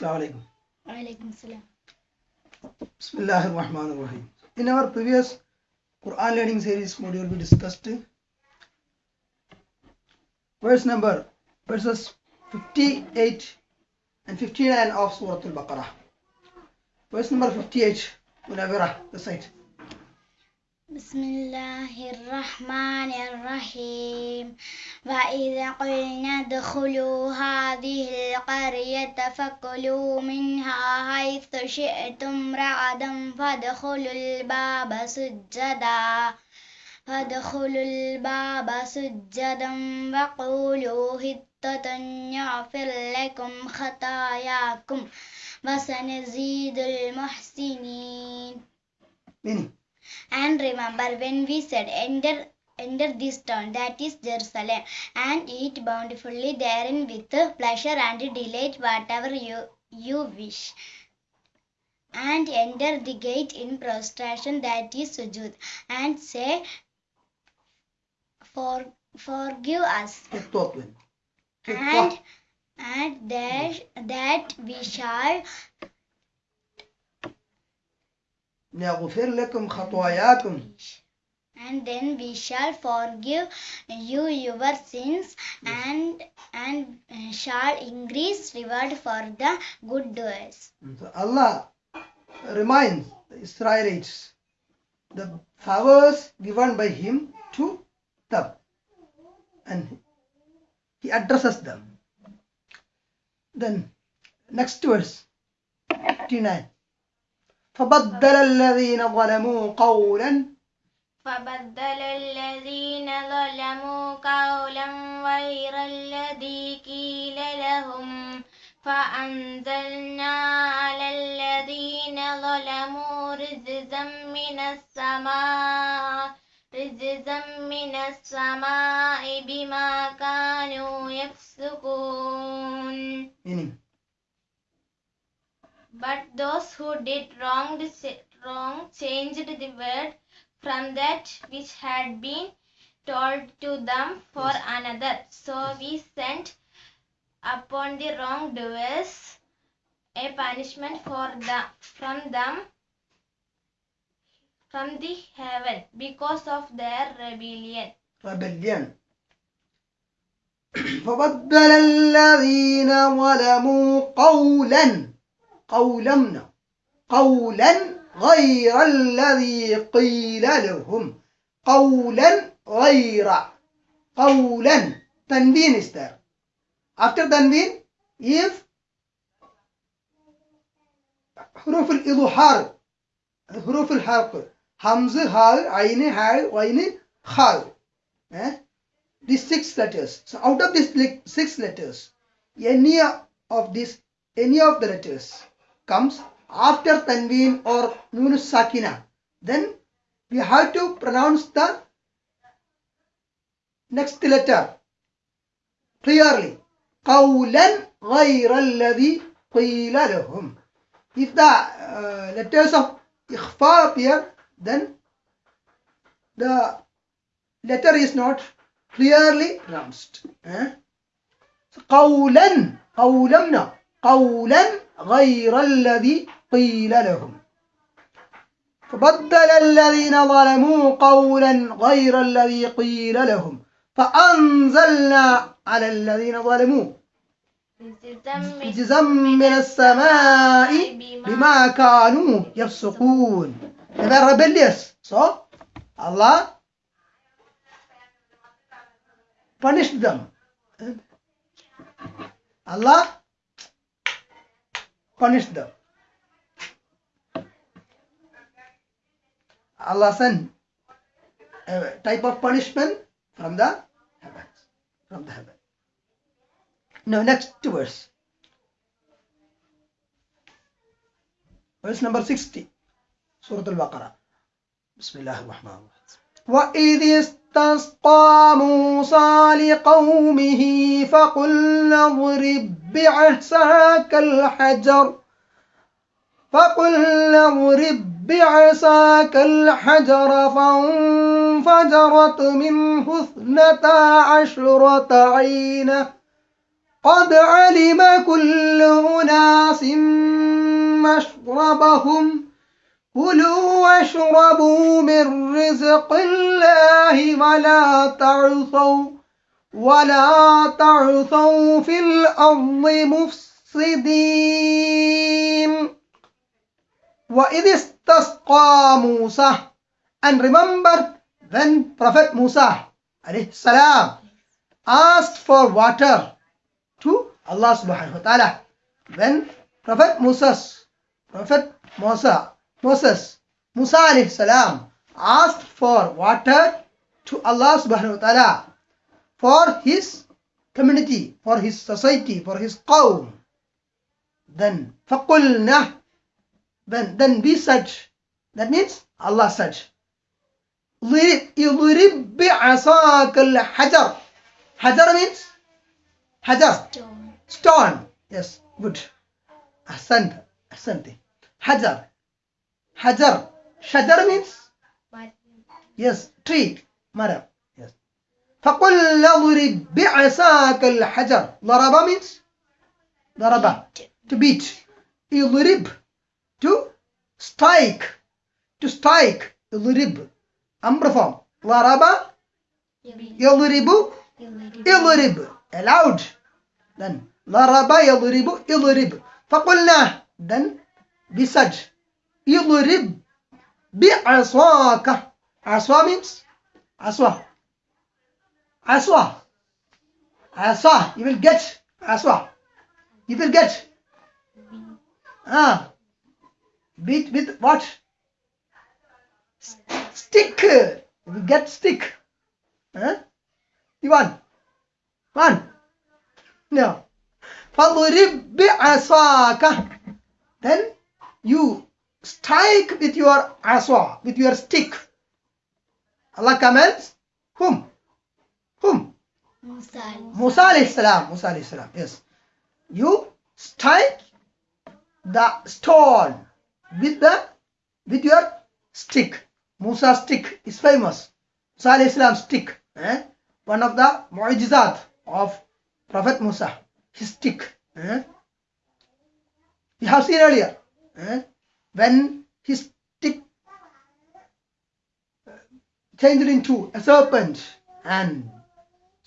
Assalamu alaikum. Walaikum salam. Bismillah ar-Rahman ar-Rahim. In our previous Quran learning series module, we discussed verse number verses 58 and 59 of Surah Al-Baqarah. Verse number 58, Munawira, recite. بسم الله الرحمن الرحيم وإذا قلنا ادخلوا هذه القرية فكلوا منها حيث شئتم رغدا فادخلوا الباب سجدا فادخلوا الباب سجدا وقولوا هتة يغفر لكم خطاياكم وسنزيد المحسنين And remember when we said, Enter, enter this town, that is Jerusalem, and eat bountifully therein with pleasure and delight whatever you, you wish. And enter the gate in prostration, that is sujud, and say, For, Forgive us, and, and that, that we shall نغفر لكم خطاياكم and then we shall forgive you your sins and and uh, shall increase reward for the good doers So Allah reminds the Israelites the favors given by Him to them, and He addresses them. Then, next verse 59 فبدل الذين ظلموا قولا فبدل الذين ظلموا قولا غير الذي قيل لهم. فأنزلنا على الذين ظلموا رجزا من السماء رجزا من السماء بما كانوا يفسقون. But those who did wrong, wrong changed the word from that which had been told to them for another. So we sent upon the wrongdoers a punishment for the from them from the heaven because of their rebellion. rebellion فبدل الذين ظلموا قولا قولا قولا غير الذي قيل لهم. قولا غير. قولا. is there after تنوين if حروف الإظهار. حروف الحرق همزة هاء عين هاء وين خاء. eh? these six letters. So out of these six letters, any of these, any of the letters comes after tanween or nun sakina, then we have to pronounce the next letter clearly. قولا غير الذي قيل لهم. If the uh, letters of ikhfa appear, then the letter is not clearly pronounced. Eh? So, قولا قولا قولا غير الذي قيل لهم. فبدل الذين ظلموا قولا غير الذي قيل لهم. فأنزلنا على الذين ظلموا. رجزا من السماء بما كانوا يفسقون. were rebellious. So Allah punished them. Allah punished them. Allah sent a type of punishment from the heavens. From the heaven. Now next verse. Verse number 60. Surah Al-Baqarah. بسم الله الرحمن الرحيم وإذ استسقى موسى لقومه فقلنا اضرب بعصاك الحجر. فقلنا اضرب بعصاك الحجر فانفجرت منه اثنتا عشرة عينة قد علم كل أناس مشربهم. كلوا واشربوا من رزق الله ولا تعثوا. ولا تعثوا في الأرض مفسدين وإذ استسقى موسى and remember when Prophet Musa alayhi salam asked for water to Allah subhanahu wa ta'ala when Prophet Moses Prophet Musa Moses Musa alayhi salam asked for water to Allah subhanahu wa ta'ala for his community for his society for his qawm then فقلنا then then we said that means Allah said ضرب اضرب بعصاك الحجر حجر means حجر Stone. stone yes good أحسنت أحسنت حجر حجر شجر means yes tree مرة yes فقل اضرب بعصاك الحجر. ضرب means ضرب. To beat. يضرب to strike. To strike. يضرب أمر form. ضرب. يضرب. يضرب allowed. Then ضرب. يضرب. يضرب فقلنا. Then said يضرب بعصاك. عصا means عصا. عصا عصا you will get عصا you will get ah beat with what stick you will get stick huh? you want one no فضرب بعصاك then you strike with your aswa with your stick Allah commands whom Whom Musa. Musa alayhi Musa alayhi yes you strike the stone with the with your stick Musa stick is famous Musa alayhi stick eh? one of the mu'jizat of Prophet Musa his stick eh? we have seen earlier eh? when his stick uh, changed into a serpent and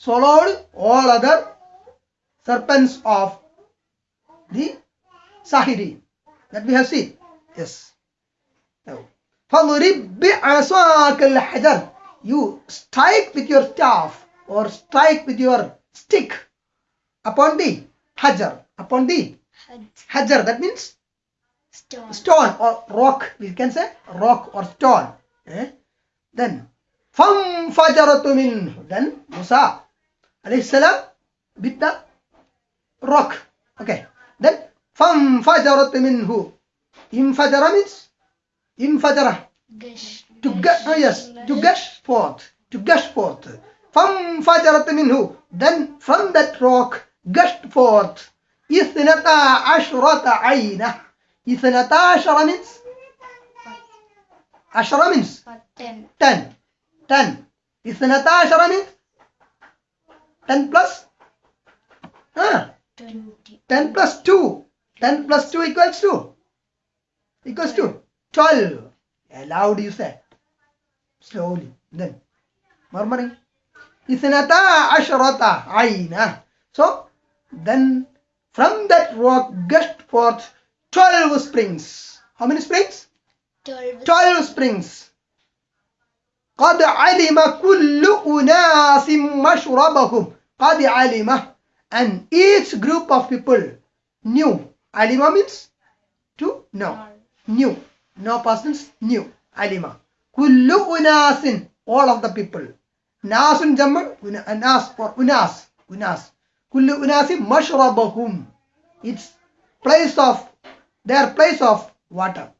swallowed all other serpents of the Sahiri that we have seen. Yes. Now, فَضْرِبْ بِعَصَاكَ الْحَجَرِ You strike with your staff or strike with your stick upon the hajar, upon the Haj. hajar. That means Stone. stone or rock. We can say rock or stone. Eh? Then فَانْفَجَرَتُ مِنْهُ Then Musa salam with the rock. Okay. Then فَانْفَجَرَتْ مِنْهُ Infajara means Gush. to gush, oh yes, to gush forth, to gush forth. فَانْفَجَرَتْ مِنْهُ Then from that rock gushed forth إِثْنَتَا عَشْرَةَ عَيْنَةً إِثْنَتَا عَشَرَ means عشرة means Ten. 10 10 إثنتا عشر means 10 plus? Huh? 10 plus 2 10 plus 2 equals to equals to 12 aloud you say slowly. Then murmuring. Isnata ashrata aina. So then from that rock gushed forth 12 springs. How many springs? 12 12 springs. قد علم كل أناس مشربهم قد علم and each group of people knew alima means to know knew no persons knew alima كل أناس all of the people ناس جمع ناس or أناس أناس كل أناس مشربهم it's place of their place of water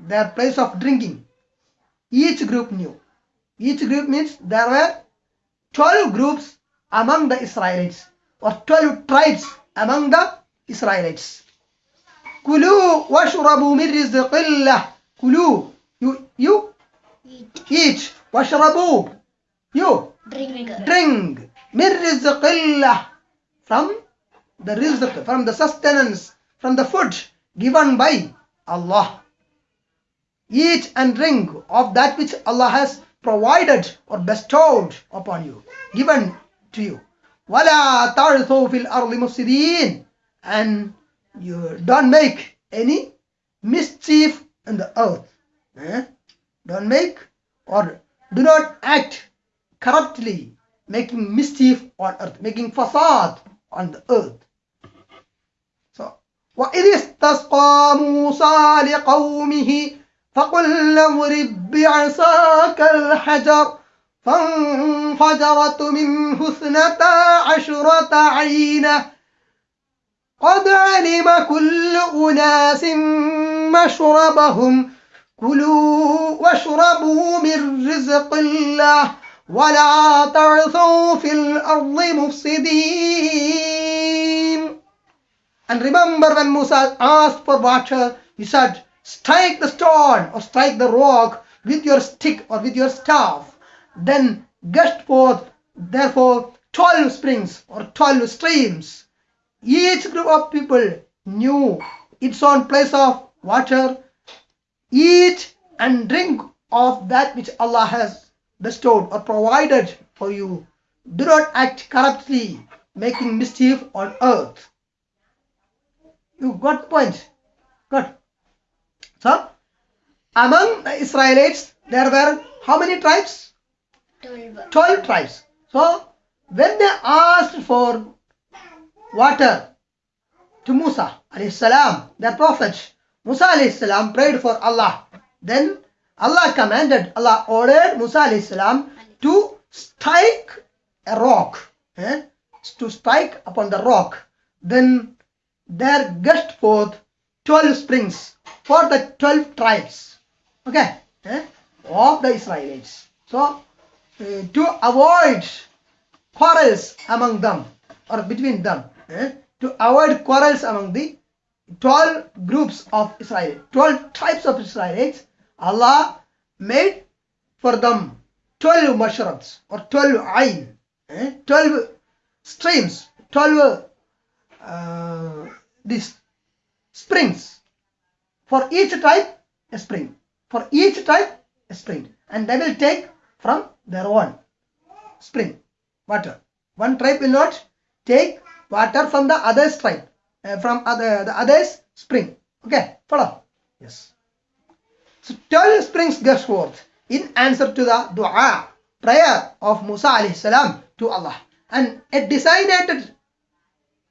their place of drinking each group knew each group means there were 12 groups among the Israelites or 12 tribes among the Israelites. Kulu washrabu min rizqillah. Kulu, you, you Eat. Washrabu, you Drink. drink. Min rizqillah. From the rizq, from the sustenance, from the food given by Allah. Eat and drink of that which Allah has provided or bestowed upon you, given to you. وَلَا تَعْرِثُوا فِي الْأَرْضِ مُفْسِدِينَ And you don't make any mischief in the earth. Eh? Don't make or do not act corruptly, making mischief on earth, making fasad on the earth. So, وَإِذِ اسْتَسْقَى مُوسَى لِقَوْمِهِ فَقُلْ اضْرِب بِّعَصَاكَ الْحَجَرَ فانفجرت منه اثنتا عشرة عينة. قد علم كل أناس مشربهم. كلوا واشربوا من رزق الله ولا تعثوا في الأرض مفسدين. And remember when Musa asked for water, he said, strike the stone or strike the rock with your stick or with your staff. Then gushed forth, therefore, 12 springs or 12 streams. Each group of people knew its own place of water. Eat and drink of that which Allah has bestowed or provided for you. Do not act corruptly, making mischief on earth. You got the point? Good. So, among the Israelites, there were how many tribes? 12. 12 tribes. So, when they asked for water to Musa salam, their prophet, Musa salam prayed for Allah. Then Allah commanded, Allah ordered Musa salam to strike a rock, eh? to strike upon the rock. Then there gushed forth 12 springs for the 12 tribes, okay, eh? of the Israelites. So, uh, to avoid quarrels among them or between them, eh? to avoid quarrels among the 12 groups of Israel, 12 tribes of Israelites, Allah made for them 12 mushrabs or 12 ayn, eh? 12 streams, 12 uh, these springs. For each tribe, a spring. For each tribe, a spring. And they will take from their own spring water. One tribe will not take water from the other's tribe, uh, from other the other's spring. Okay, follow? Yes. So 12 springs gush forth in answer to the dua, prayer of Musa alayhi salam to Allah. And a designated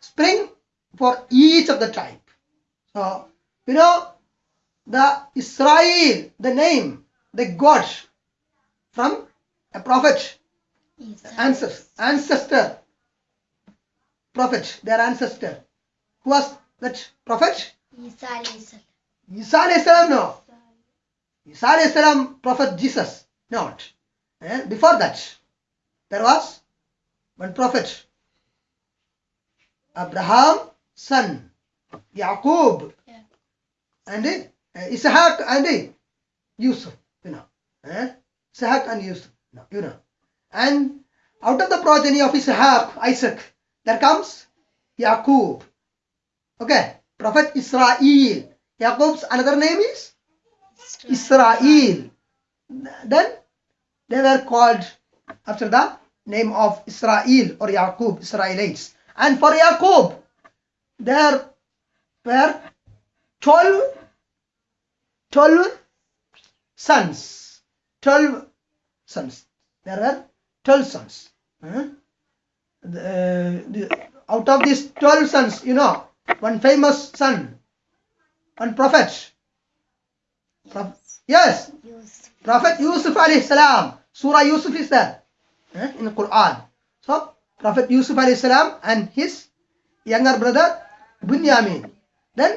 spring for each of the tribe. So, you know, the Israel, the name the God from a prophet, ancestor, ancestor, prophet, their ancestor. Who was that prophet? Isa. Isa no. Isa prophet Jesus, not. Eh? Before that, there was one prophet, Abraham, son, Yaqub, Yeah. and uh, Ishaq and uh, Yusuf, you know. Eh? Ishaq and Yusuf, no, you know. And out of the progeny of Ishaq, Isaac, there comes Yaqub. Okay, Prophet Israel. Yaqub's another name is Israel. Then they were called after the name of Israel or Yaqub, Israelites. And for Yaqub, there were 12, 12 sons. 12 sons. There are 12 sons. Huh? The- the- out of these 12 sons, you know, one famous son, one prophet. Pro- yes, Yusuf. Prophet Yusuf alayhi salam. Surah Yusuf is there eh, in the Quran. So, Prophet Yusuf alayhi salam and his younger brother Bunyamin. Then,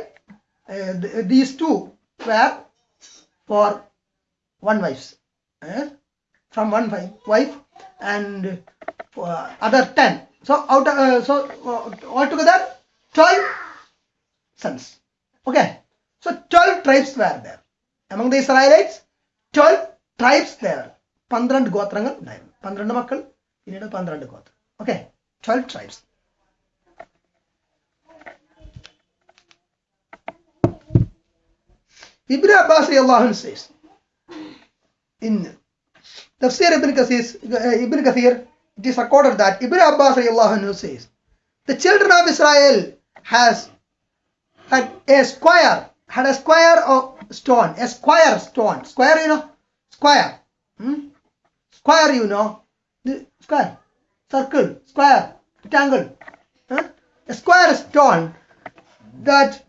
uh, th- these two were for one wife. eh, from one wife, wife and for other 10. So, out of, uh, so uh, altogether 12 sons. Okay. So, 12 tribes were there. Among the Israelites, 12 tribes there. പന്ത്രണ്ട് ഗോത്രങ്ങൾ ഉണ്ടായിരുന്നു പന്ത്രണ്ട് മക്കൾ പിന്നീട് പന്ത്രണ്ട് ഗോത്രം okay twelve tribes Ibn Abbas radiallahu says in Tafsir Ibn Kathir, Ibn Kathir, it is recorded that Ibn Abbas radiallahu anhu says, the children of Israel has had a square, had a square of stone, a square stone, square you know, square, hmm? square you know, the square, circle, square, rectangle, huh? a square stone that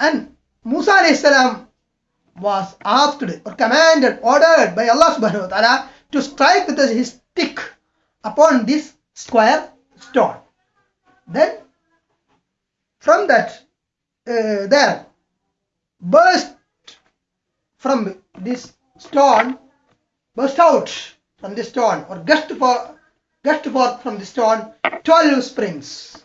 and Musa was asked or commanded, ordered by Allah subhanahu wa ta'ala to strike with his stick upon this square stone. Then from that uh, there burst from this stone burst out from this stone or gushed forth from this stone 12 springs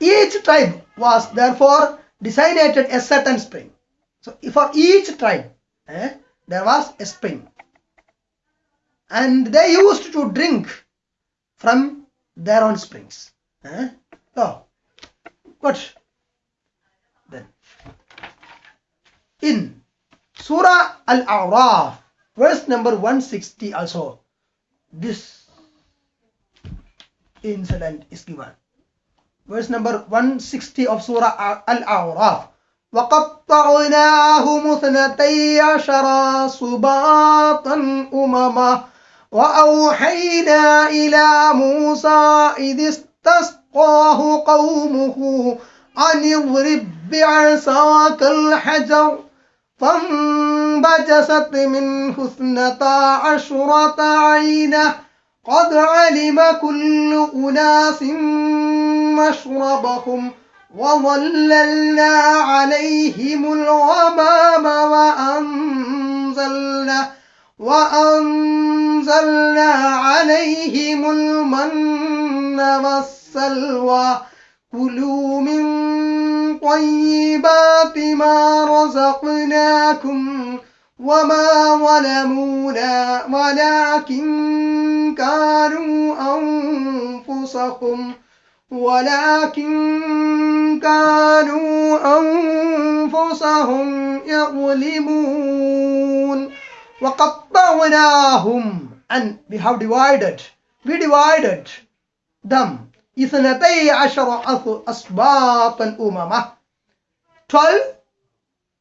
each tribe was therefore designated a certain spring. So for each tribe eh, there was a spring. And they used to drink from their own springs eh? oh but then in surah al-a'raf verse number 160 also this incident is given verse number 160 of surah al-a'raf. وقطعناهم اثنتي عشر صباطا أمما وأوحينا إلى موسى إذ استسقاه قومه أن اضرب بعصاك الحجر فانبجست منه اثنتا عشرة عينة قد علم كل أناس مشربهم وظللنا عليهم الغمام وأنزلنا وأنزلنا عليهم المن والسلوى. كلوا من طيبات ما رزقناكم وما ظلمونا ولكن كانوا أنفسهم ولكن كانوا أنفسهم يظلمون وقطعناهم and we have divided we divided them اثنتي عشر أسباطا أمما 12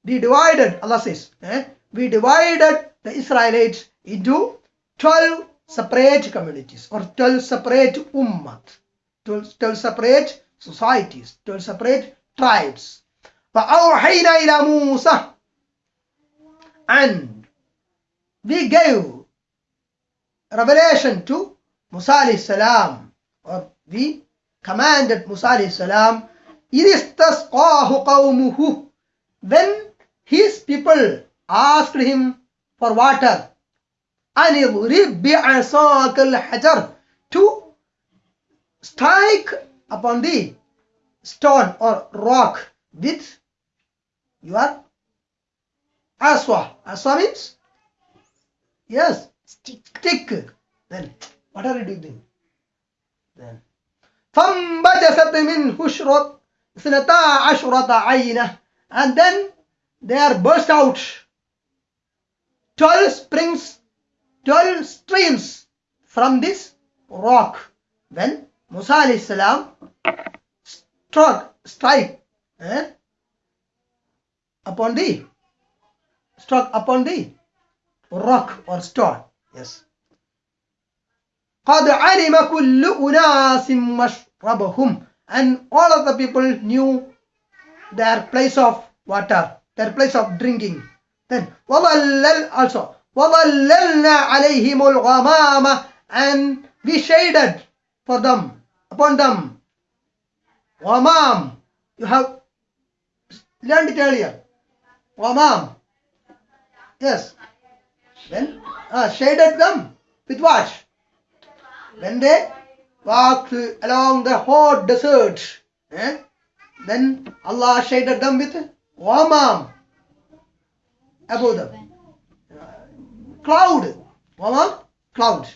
we divided Allah says eh? we divided the Israelites into 12 separate communities or 12 separate ummat 12, 12 separate societies 12 separate tribes فأوحينا إلى موسى and we gave revelation to Musa alayhi salam or we commanded Musa alayhi salam إذ استسقاه قومه when his people asked him for water أن اضرب بعصاك الحجر to strike upon the stone or rock with your aswa. Aswa means? Yes, Stick. stick. Then, what are you doing? Then, فانبجست منه شرط اثنتا عشرة عينة and then there burst out 12 springs 12 streams from this rock when Musa alayhi salam struck strike eh, upon the struck upon the rock or stone yes قد علم كل أناس مشربهم and all of the people knew their place of water their place of drinking then وظلل also وظللنا عليهم الغمام and we shaded for them upon them. Oh, o mom, you have learned it earlier. Oh, o Imam. Yes. Then uh, shaded them with wash. When they walked along the hot desert, eh? then Allah shaded them with oh, Wamam above them. Cloud. Wamam? Cloud.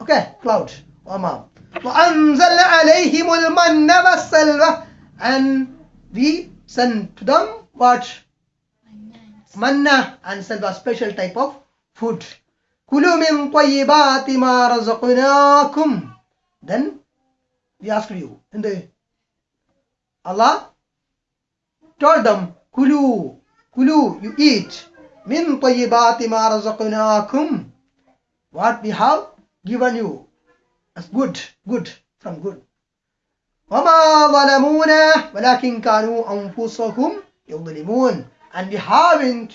Okay, cloud. Wamam. وأنزل عليهم المن والسلوى and we sent to them what manna and sent a special type of food كلوا من طيبات ما رزقناكم then we asked you in the Allah told them كلوا كلوا you eat من طيبات ما رزقناكم what we have given you as good good from good وما ظلمونا ولكن كانوا أنفسهم يظلمون and we haven't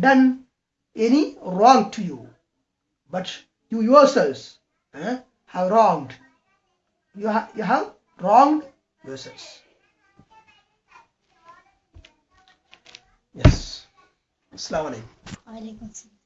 done any wrong to you but you yourselves eh, have wronged you, ha- you have wronged yourselves yes Assalamu alaikum وعليكم السلام